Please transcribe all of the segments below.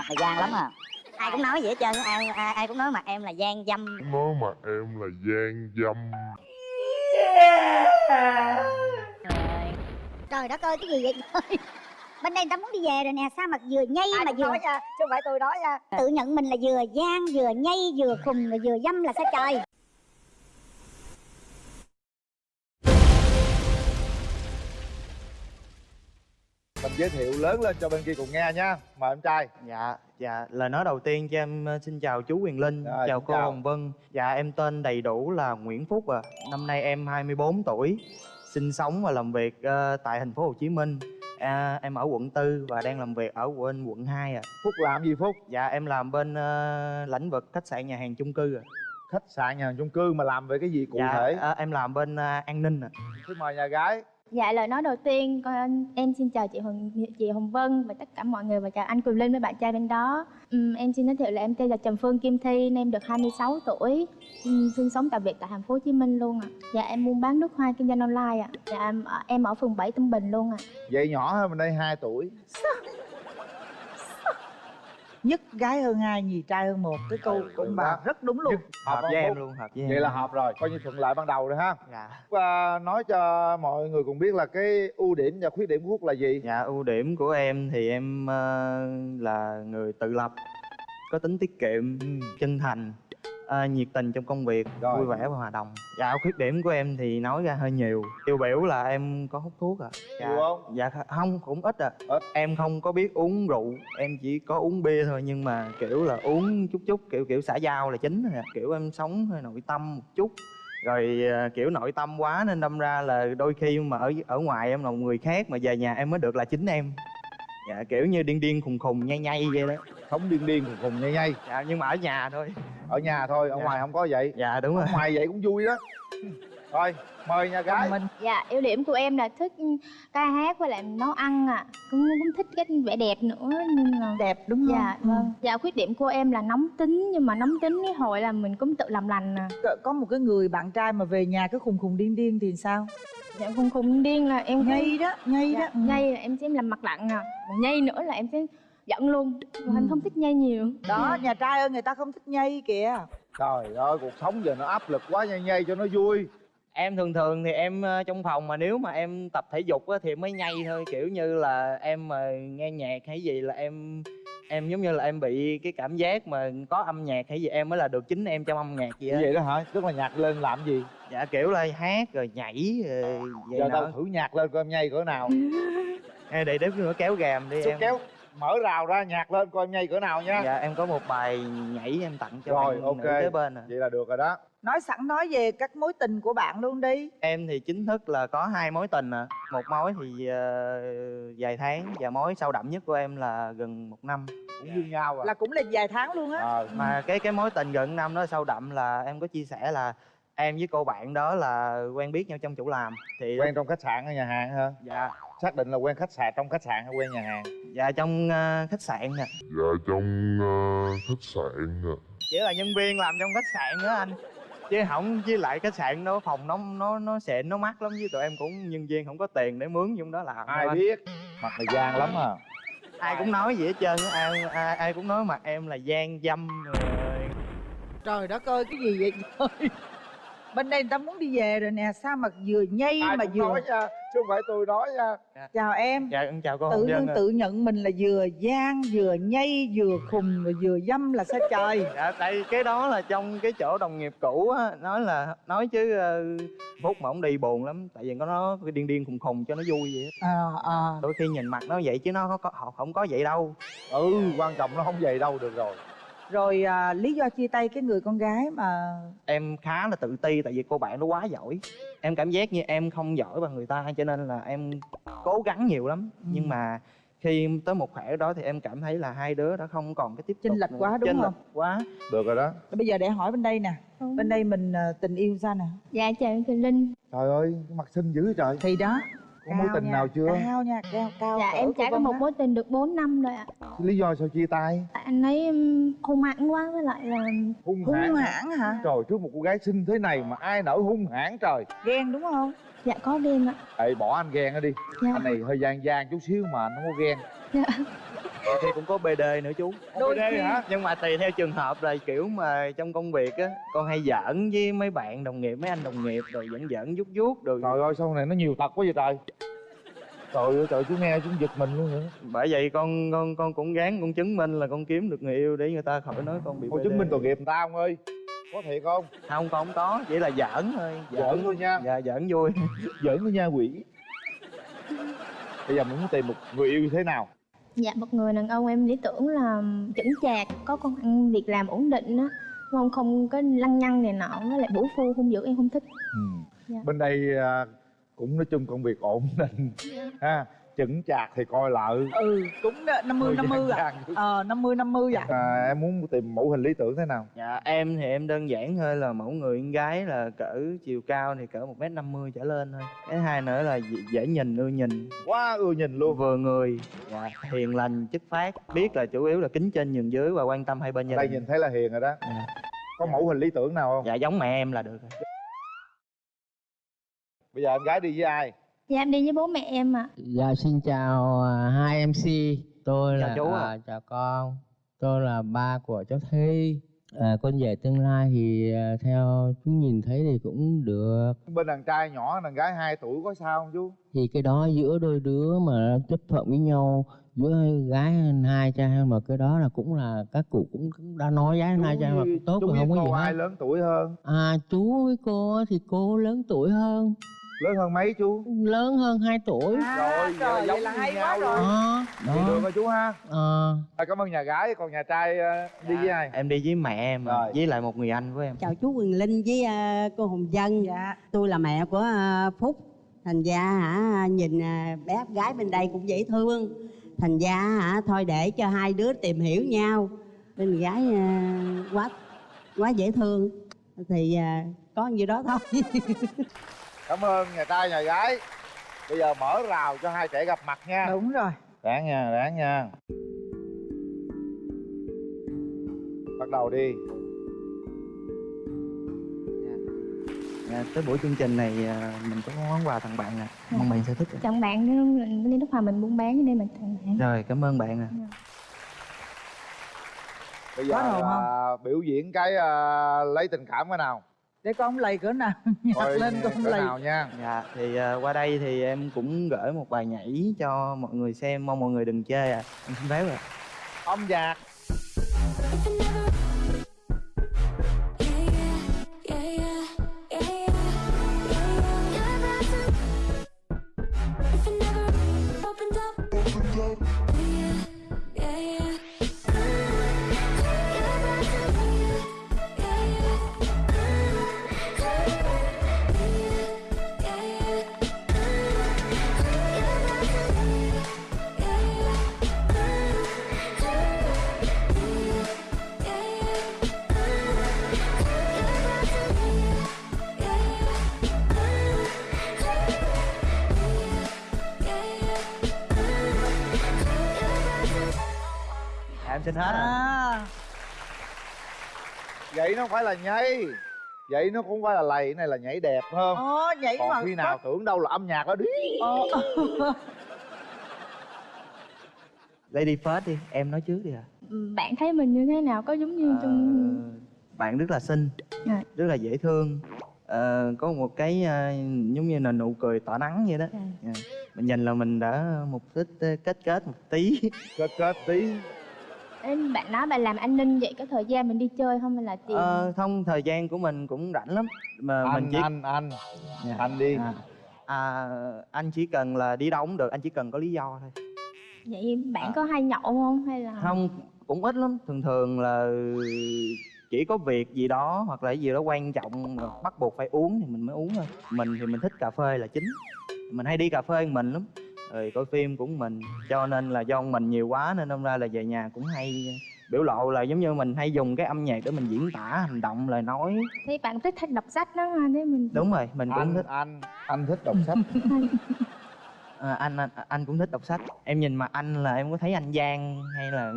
mặt mày gian lắm à. Ai cũng nói vậy hết trơn ai, ai ai cũng nói mặt em là gian dâm. Nói mặt em là gian dâm. Trời trời đất ơi cái gì vậy trời? Bên đây người ta muốn đi về rồi nè sao mà vừa nhây ai mà vừa nói nha chứ không phải tôi nói nha. Tự nhận mình là vừa gian vừa nhây vừa khùng rồi vừa dâm là sao trời giới thiệu lớn lên cho bên kia cùng nghe nha. Mời em trai. Dạ, dạ, lời nói đầu tiên cho em ờ, xin chào chú Quyền Linh, Rồi, chào cô chào. Hồng Vân. Dạ, em tên đầy đủ là Nguyễn Phúc à Năm nay em 24 tuổi Sinh sống và làm việc ờ, tại thành phố Hồ Chí Minh. À, Em ở quận 4 và đang làm việc ở quận, quận 2 à phúc làm gì phúc? Dạ, em làm bên ờ, lĩnh vực khách sạn nhà hàng chung cư à khách sạn nhà hàng chung cư mà làm về cái gì cụ Dạ, thể? ờ, em làm bên ờ, an ninh à xin mời nhà gái Dạ lời nói đầu tiên con em xin chào chị Hồng chị Hồng Vân và tất cả mọi người và chào anh Quỳnh Linh với bạn trai bên đó. Ừm, em xin giới thiệu là em tên là Trần Phương Kim Thi, em được 26 tuổi, Ừm, sinh sống tại việc tại thành phố Hồ Chí Minh luôn ạ. Dạ em buôn bán nước hoa kinh doanh online ạ. Dạ em, em ở phường 7 Tân Bình luôn ạ. vậy nhỏ hơn mình đây 2 tuổi nhất gái hơn hai nhì trai hơn một. Cái câu của được bà rất đúng luôn. Nhất Hợp với em luôn, hợp với em vậy là hợp rồi coi như thuận lợi ban đầu rồi ha. Dạ, và nói cho mọi người cùng biết là cái ưu điểm và khuyết điểm của phúc là gì? Dạ ưu điểm của em thì em ờ, là người tự lập Có tính tiết kiệm, chân thành ờ, nhiệt tình trong công việc Rồi. vui vẻ và hòa đồng. Dạ khuyết điểm của em thì nói ra hơi nhiều. Tiêu biểu là em có hút thuốc à dạ, không? dạ kh- không cũng ít à Ít. em không có biết uống rượu em chỉ có uống bia thôi nhưng mà kiểu là uống chút chút kiểu kiểu xã giao là chính à. kiểu em sống hơi nội tâm một chút. Rồi à, kiểu nội tâm quá nên đâm ra là đôi khi mà ở ở ngoài em là một người khác mà về nhà em mới được là chính em. Dạ kiểu như điên điên khùng khùng nhây nhây vậy đó. Sống điên điên cùng cùng nhây nhây. Dạ nhưng mà ở nhà thôi ở nhà thôi ở Dạ. ngoài không có vậy dạ đúng rồi ở ngoài vậy cũng vui đó thôi mời nhà gái mình Dạ ưu điểm của em là thích ca hát với lại nấu ăn ạ. Cũng cũng thích cái vẻ đẹp nữa nhưng mà đẹp đúng không Dạ vâng. Dạ khuyết điểm của em là nóng tính nhưng mà nóng tính cái hồi là mình cũng tự làm lành à. Ừ. có một cái người bạn trai mà về nhà cứ khùng khùng điên điên thì sao Dạ khùng khùng điên là em cũng- nhây đó nhây dạ, đó ừ. nhây là em sẽ làm mặt lặng à còn nhây nữa là em sẽ giận luôn. Còn em không thích nhây nhiều. Đó nhà trai ơi người ta không thích nhây kìa. Trời ơi cuộc sống giờ nó áp lực quá nhây nhây cho nó vui. Em thường thường thì em ờ, trong phòng mà nếu mà em tập thể dục á thì mới nhây thôi kiểu như là em mà nghe nhạc hay gì là em em giống như là em bị cái cảm giác mà có âm nhạc hay gì em mới là được chính em trong âm nhạc vậy vậy đó hả? Tức là nhạc lên làm gì? Dạ kiểu là hát rồi nhảy rồi vậy giờ tao thử nhạc lên coi em nhây cỡ nào. Ê, để đếm nữa kéo gàm đi Xúc em. kéo mở rào ra nhạc lên coi em nhây cỡ nào nha. Dạ em có một bài nhảy em tặng cho Rồi, bạn ok. nữ kế bên à vậy là được rồi đó. Nói sẵn nói về các mối tình của bạn luôn đi. Em thì chính thức là có hai mối tình à một mối thì ờ, vài tháng và mối sâu đậm nhất của em là gần một năm. Cũng như nhau à. Là cũng là vài tháng luôn á. Ờ, mà cái cái mối tình gần năm đó sâu đậm là em có chia sẻ là em với cô bạn đó là quen biết nhau trong chỗ làm thì quen trong khách sạn hay nhà hàng hả? Dạ. Xác định là quen khách sạn trong khách sạn hay quen nhà hàng? Dạ trong ờ, khách sạn nè. Dạ trong ờ, khách sạn nè. Chỉ là nhân viên làm trong khách sạn đó anh. Chứ không với lại khách sạn đó phòng nó nó nó xịn nó mắc lắm với tụi em cũng nhân viên không có tiền để mướn trong đó làm ai biết? Mặt mày gian lắm à. Ai cũng nói vậy hết trơn á ai, ai ai cũng nói mặt em là gian dâm rồi. Trời đất ơi cái gì vậy? Trời bên đây người ta muốn đi về rồi nè sao mà vừa nhây ai mà vừa nói nha chứ không phải tôi nói nha chào em dạ chào cô tự hồng nhiên dân ạ. tự nhận mình là vừa gian vừa nhây vừa khùng rồi vừa dâm là sao trời dạ tại cái đó là trong cái chỗ đồng nghiệp cũ á nói là nói chứ ờ, phúc mà ông đi buồn lắm tại vì có nó điên điên khùng khùng cho nó vui vậy á. à, à. đôi khi nhìn mặt nó vậy chứ nó có, có họ không có vậy đâu ừ quan trọng nó không về đâu được rồi rồi à, lý do chia tay cái người con gái mà em khá là tự ti tại vì cô bạn nó quá giỏi. Em cảm giác như em không giỏi bằng người ta cho nên là em cố gắng nhiều lắm. Ừ. nhưng mà khi tới một khỏe đó thì em cảm thấy là hai đứa đã không còn cái tiếp tục Chênh lệch quá, đúng Chênh không? lệch quá. Được rồi đó. Bây giờ để hỏi bên đây nè. Bên đây mình à, tình yêu sao nè? Dạ chào em Quỳnh Linh. Trời ơi mặt xinh dữ trời. Thì đó có mối tình nha, nào chưa? cao nha cao cao dạ em trải qua Vân một mối tình được 4 năm rồi ạ. Lý do sao chia tay? Tại anh ấy hung hãn quá với lại là hung hung hãn hãn hả? Trời trước một cô gái xinh thế này mà ai nỡ hung hãn trời. Ghen đúng không? Dạ có ghen ạ. Ê bỏ anh ghen đi. Dạ. Anh này hơi gian gian chút xíu mà anh không có ghen. Dạ thì cũng có bd nữa chú. Đôi đây khi hả? Nhưng mà tùy theo trường hợp là kiểu mà trong công việc á con hay giỡn với mấy bạn đồng nghiệp mấy anh đồng nghiệp rồi giỡn giỡn vuốt vuốt rồi trời ơi sau này nó nhiều tật quá vậy trời. Trời ơi trời chú nghe chú giật mình luôn vậy bởi vậy con con con cũng gán con chứng minh là con kiếm được người yêu để người ta khỏi nói con bị con BD. chứng minh tội nghiệp người ta ông ơi. Có thiệt không? Không con không có. Chỉ là giỡn thôi. Giỡn. thôi nha. Dạ giỡn vui. Giỡn thôi nha quỷ. Bây giờ mình muốn tìm một người yêu như thế nào Dạ một người đàn ông em lý tưởng là chững chạc, có công ăn việc làm ổn định á không? Không có lăng nhăng này nọ với lại bủ phu hung dữ em không thích. Dạ. bên đây à, cũng nói chung công việc ổn định. Ha chững chạc thì coi lợi ừ cũng năm mươi năm mươi à. ờ năm mươi năm mươi à. À, em muốn tìm mẫu hình lý tưởng thế nào? Dạ em thì em đơn giản thôi là mẫu người con gái là cỡ chiều cao thì cỡ một m năm mươi trở lên thôi. Cái hai nữa là dễ- nhìn ưa nhìn. Quá ưa nhìn luôn. Vừa người dạ, hiền lành chất phát biết là chủ yếu là kính trên nhường dưới và quan tâm hai bên gia đây nhìn thấy là hiền rồi đó. Dạ. có mẫu hình lý tưởng nào không? Dạ giống mẹ em là được rồi. Bây giờ em gái đi với ai Dạ em đi với bố mẹ em ạ. Dạ xin chào à, hai MC Tôi Chào là chú ạ. à, chào con. Tôi là ba của cháu Thi à, Con rể tương lai thì à, theo chú nhìn thấy thì cũng được. Bên đàn trai nhỏ đàn gái 2 tuổi có sao không chú? Thì cái đó giữa đôi đứa mà chấp thuận với nhau Giữa gái hai trai mà cái đó là cũng là các cụ cũng, cũng đã nói gái hai trai mà cũng tốt rồi biết không có gì cô ai hết. lớn tuổi hơn? À chú với cô thì cô lớn tuổi hơn lớn hơn mấy chú? Lớn hơn 2 tuổi. À, Rồi, trời vậy là vậy giống là như hay quá rồi. Đó, thì được đó rồi chú ha. À, à, cảm ơn nhà gái còn nhà trai ờ, đi với ai? em đi với mẹ em Rồi. với lại một người anh của em. Chào chú Quyền Linh với à, cô Hồng Dân dạ. Tôi là mẹ của à, Phúc. Thành ra hả nhìn à, bé gái bên đây cũng dễ thương. Thành ra hả thôi để cho hai đứa tìm hiểu nhau. Bên gái à, quá quá dễ thương. Thì à, có nhiêu đó thôi cảm ơn nhà trai nhà gái. Bây giờ mở rào cho hai trẻ gặp mặt nha. Đúng rồi. Ráng nha ráng nha. Bắt đầu đi. Dạ, tới buổi chương trình này à, mình có món quà tặng bạn nè. Mong bạn sẽ thích. Chồng bạn đi nước hòa mình buôn bán cho nên mình tặng bạn. Rồi cảm ơn bạn ạ bây giờ là biểu diễn cái ờ, lấy tình cảm cái nào để con lầy cỡ nào nhặt Coi lên con lầy nào nha. Dạ thì à, qua đây thì em cũng gửi một bài nhảy cho mọi người xem mong mọi người đừng chê ạ. Em xin phép ạ. Âm hết à. Vậy nó phải là nhây vậy nó cũng phải là lầy này là nhảy đẹp hơn Ồ, nhảy mà còn khi nào tưởng đâu là âm nhạc đó đi. Ờ, lady first đi em nói trước đi ạ. Ừ, Bạn thấy mình như thế nào? Có giống như trong Ờ, bạn rất là xinh Dạ. rất là dễ thương. Ờ, có một cái ờ, giống như là nụ cười tỏa nắng vậy đó. Dạ. Dạ. mình nhìn là mình đã một ít ờ, kết kết một tí. Kết kết tí Em bạn nói bạn làm an ninh vậy có thời gian mình đi chơi không hay là tiền? Ờ, không thời gian của mình cũng rảnh lắm. Mà mình anh chỉ anh anh. Dạ. anh đi. À, à, anh chỉ cần là đi đâu cũng được anh chỉ cần có lý do thôi. Vậy bạn à. có hay nhậu không hay là không cũng ít lắm. Thường thường là chỉ có việc gì đó hoặc là gì đó quan trọng mà bắt buộc phải uống thì mình mới uống thôi. Mình thì mình thích cà phê là chính. Mình hay đi cà phê một mình lắm rồi coi phim cũng mình cho nên là do mình nhiều quá nên đâm ra là về nhà cũng hay biểu lộ là giống như mình hay dùng cái âm nhạc để mình diễn tả hành động lời nói thấy bạn thích thích đọc sách đó ha thế mình đúng rồi mình cũng anh thích anh anh thích đọc sách à, anh, anh anh cũng thích đọc sách em nhìn mặt anh là em có thấy anh Giang hay là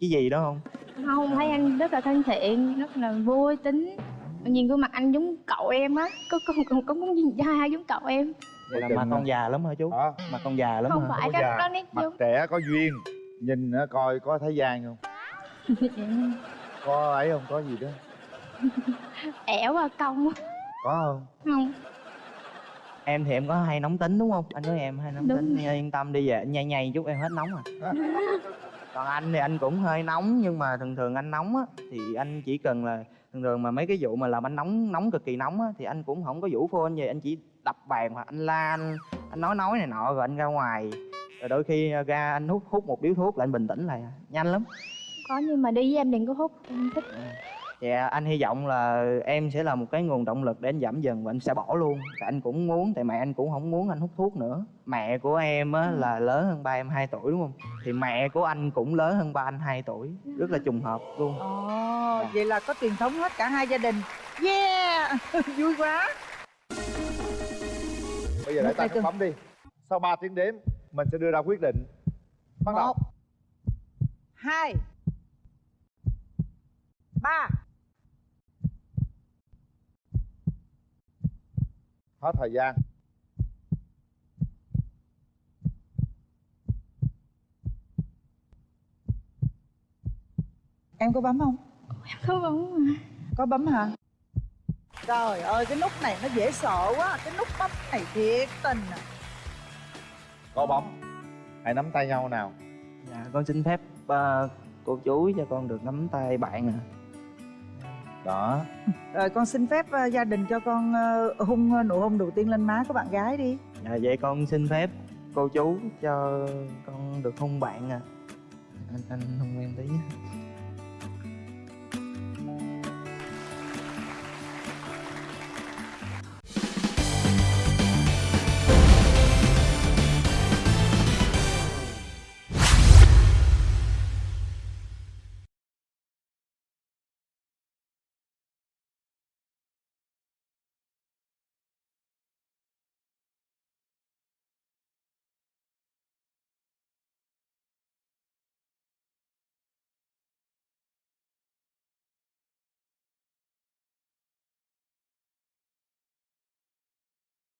cái gì đó không không thấy anh rất là thân thiện rất là vui tính nhìn gương mặt anh giống cậu em á có có có có muốn nhìn trai giống cậu em vậy là mà. con già lắm hả chú? Hả? Mặt con già lắm không hả? phải cái đó nét mặt giống. trẻ có duyên nhìn coi có thấy gian không? Có ấy không? Có gì đó. Ẻo và cong có không? Không. Em thì em có hay nóng tính đúng không? Anh nói em hay nóng Đúng. tính. Rồi. Yên tâm đi về nhây nhây chút em hết nóng à. Còn anh thì anh cũng hơi nóng nhưng mà thường thường anh nóng á thì anh chỉ cần là thường thường mà mấy cái vụ mà làm anh nóng nóng cực kỳ nóng á thì anh cũng không có vũ phone gì anh chỉ đập bàn hoặc anh la anh, anh nói nói này nọ rồi anh ra ngoài. Rồi đôi khi ra anh hút hút một điếu thuốc là anh bình tĩnh lại. À. nhanh lắm. Có nhưng mà đi với em đừng có hút em thích. Dạ anh hy vọng là em sẽ là một cái nguồn động lực để anh giảm dần và anh sẽ bỏ luôn. Tại anh cũng muốn, tại mẹ anh cũng không muốn anh hút thuốc nữa. Mẹ của em á là lớn hơn ba em 2 tuổi đúng không? Thì mẹ của anh cũng lớn hơn ba anh 2 tuổi. Rất là trùng hợp luôn. Ồ Dạ. vậy là có truyền thống hết cả hai gia đình. Yeah! Vui quá bây giờ để Một, ta hai, cái tư. bấm đi. Sau 3 tiếng đếm mình sẽ đưa ra quyết định. Bắt đầu. Hai ba. Hết thời gian. Em có bấm không? Không bóng mà. Có bấm hả trời ơi cái nút này nó dễ sợ quá cái nút bấm này thiệt tình à. Có bấm. Hãy nắm tay nhau nào. Dạ con xin phép ờ, cô chú cho con được nắm tay bạn à đó. Rồi con xin phép ờ, gia đình cho con ờ, hung ờ, nụ hôn đầu tiên lên má của bạn gái đi. Dạ vậy con xin phép cô chú cho con được hôn bạn à Anh, anh hôn em tí. nhé